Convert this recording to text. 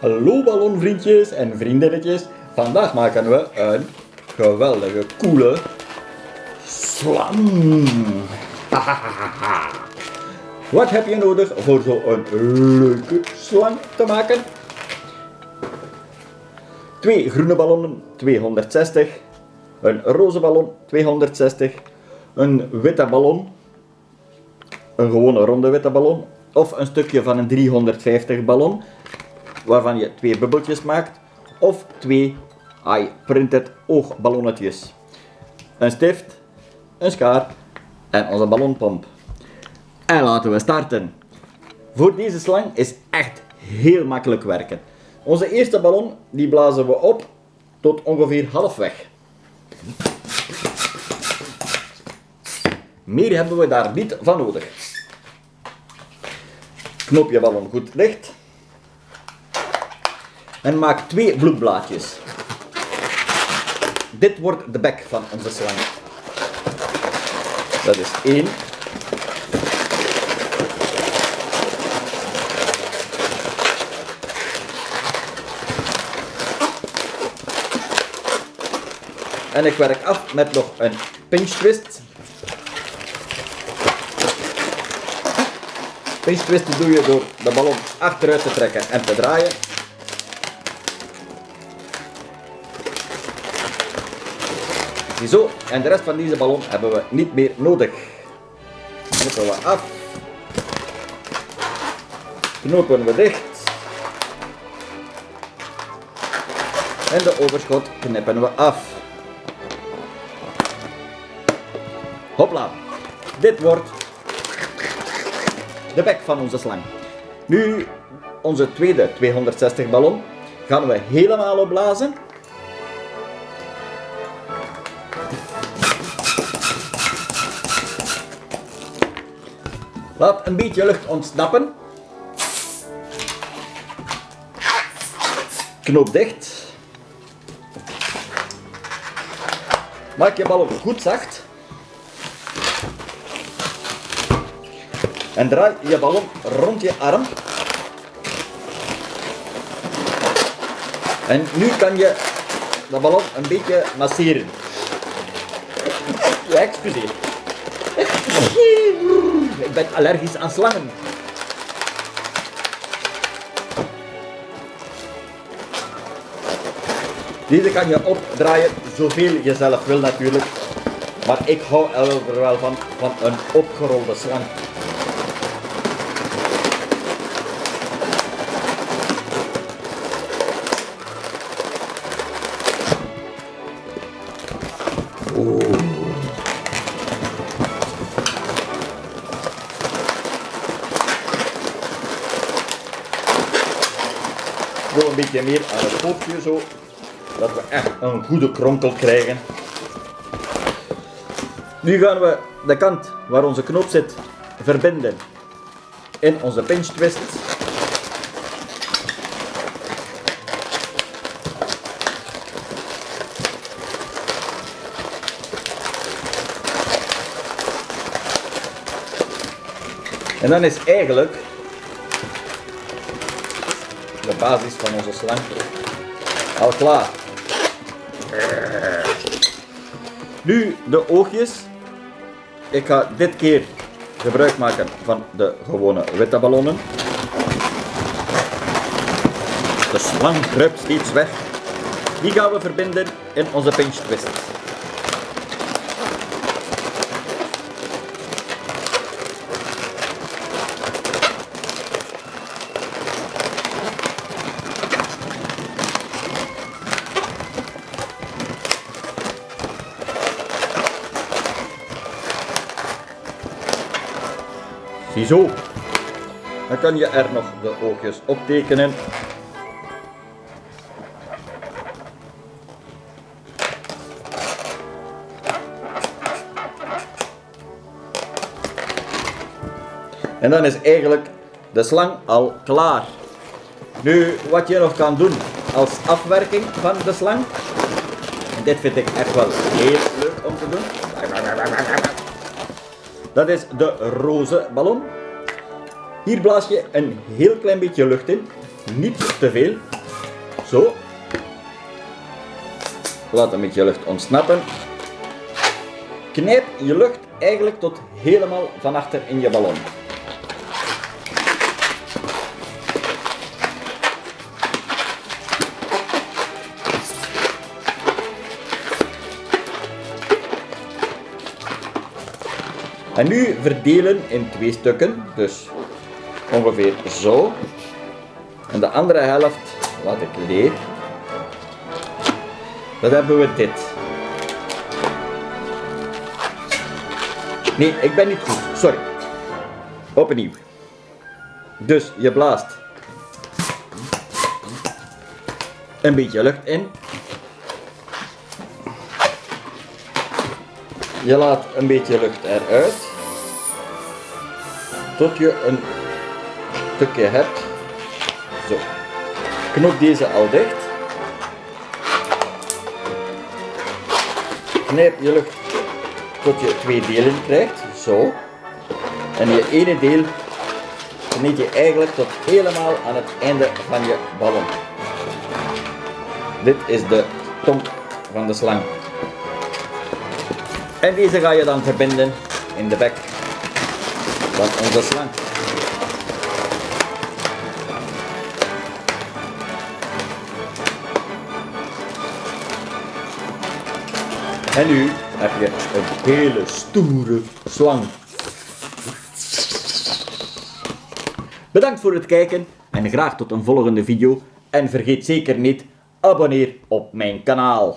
Hallo ballonvriendjes en vriendinnetjes. Vandaag maken we een geweldige, coole slang. Wat heb je nodig voor zo'n leuke slang te maken? Twee groene ballonnen 260, een roze ballon 260, een witte ballon, een gewone ronde witte ballon of een stukje van een 350 ballon waarvan je twee bubbeltjes maakt of twee eye-printed oogballonnetjes. Een stift, een schaar en onze ballonpomp. En laten we starten. Voor deze slang is echt heel makkelijk werken. Onze eerste ballon die blazen we op tot ongeveer halfweg. Meer hebben we daar niet van nodig. Knoop je ballon goed dicht. En maak twee bloedblaadjes. Dit wordt de bek van onze slang. Dat is één. En ik werk af met nog een pinch twist. Pinch twist doe je door de ballon achteruit te trekken en te draaien. Ziezo, en de rest van deze ballon hebben we niet meer nodig. Knippen we af. Knopen we dicht. En de overschot knippen we af. Hopla. Dit wordt de bek van onze slang. Nu, onze tweede 260 ballon gaan we helemaal opblazen. Laat een beetje lucht ontsnappen. Knoop dicht. Maak je ballon goed zacht. En draai je ballon rond je arm. En nu kan je de ballon een beetje masseren. Ja, excuseer. Ik ben allergisch aan slangen. Deze kan je opdraaien zoveel je zelf wil natuurlijk. Maar ik hou er wel van, van een opgerolde slang. Zo een beetje meer aan het pootje zo. Dat we echt een goede kronkel krijgen. Nu gaan we de kant waar onze knoop zit verbinden in onze pinch twist. En dan is eigenlijk de basis van onze slang al klaar. Nu de oogjes. Ik ga dit keer gebruik maken van de gewone witte ballonnen. De slang kruipt steeds weg. Die gaan we verbinden in onze pinch twist. Ziezo. Dan kan je er nog de oogjes op tekenen. En dan is eigenlijk de slang al klaar. Nu, wat je nog kan doen als afwerking van de slang. Dit vind ik echt wel heel leuk om te doen. Dat is de roze ballon. Hier blaas je een heel klein beetje lucht in. niet te veel. Zo. Laat een beetje lucht ontsnappen. Knijp je lucht eigenlijk tot helemaal van achter in je ballon. En nu verdelen in twee stukken, dus ongeveer zo. En de andere helft laat ik leeg. Dan hebben we dit. Nee, ik ben niet goed. Sorry. Opnieuw. Dus je blaast een beetje lucht in. Je laat een beetje lucht eruit. Tot je een stukje hebt. Zo. Knop deze al dicht. Knijp je lucht tot je twee delen krijgt. Zo. En je ene deel knijp je eigenlijk tot helemaal aan het einde van je ballon. Dit is de tong van de slang. En deze ga je dan verbinden in de bek van onze slang. En nu heb je een hele stoere slang. Bedankt voor het kijken en graag tot een volgende video. En vergeet zeker niet, abonneer op mijn kanaal.